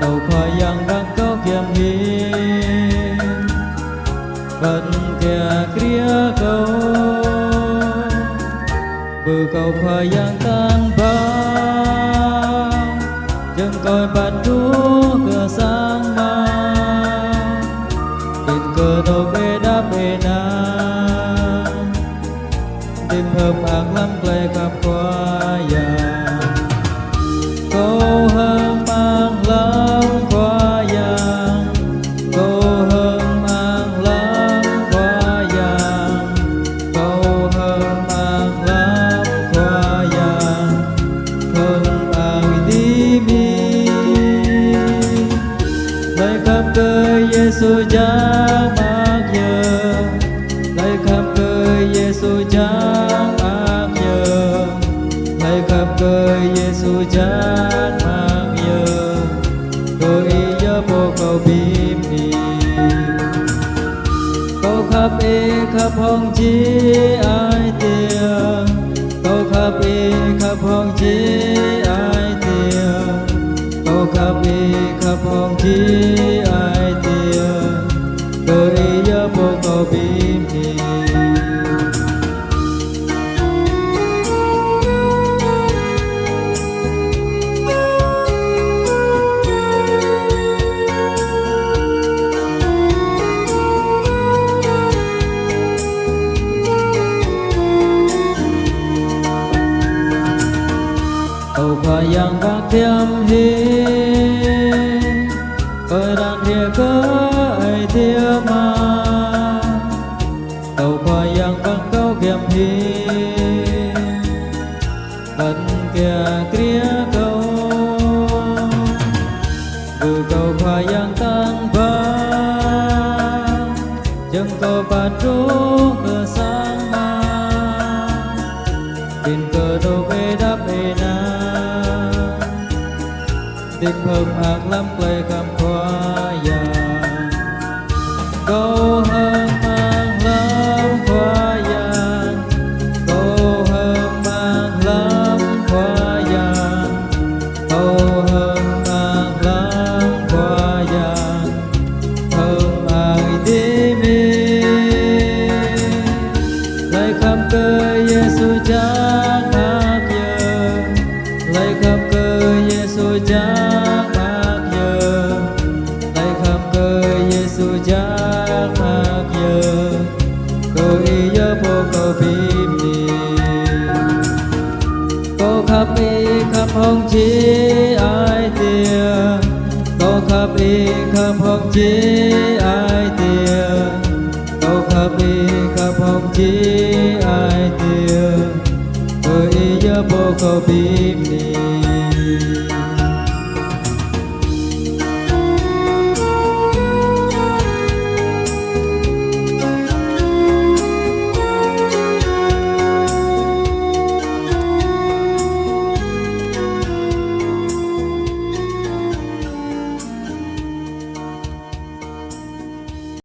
đầu khói yang đang có kiềm hiên vẫn kia kia câu bờ cầu khói yang tan bao chân coi bạn chúa cửa sáng mang. Tình cờ đâu bê đá bê na tìm hợp hàng lắm, lệ khắp qua vàng Giêsu chẳng ác nhờ khắp cơ Giêsu chẳng ác nhờ khắp cơ Giêsu chẳng ác nhờ tôi nhớ bộ câu bìm đi câu khắp y khắp hồng chi ai tìm? Cầu khỏi yang các thiêm hi Ơi đang thiê cơ ai thiê mà Cầu khỏi yang các câu kiềm hi Vẫn kia kia câu. Vừa cầu khỏi yang tan vang Chân cầu bát trúc cửa sáng mang tin cờ đô bê đáp bê na tim hương ác lắm lệ khám khoa y khắp hồng chi ai tiền. Câu khắp y khắp hồng chi ai tiền. Câu khắp y khắp hồng chi ai tiền. Tôi nhớ vô cầu bìm đi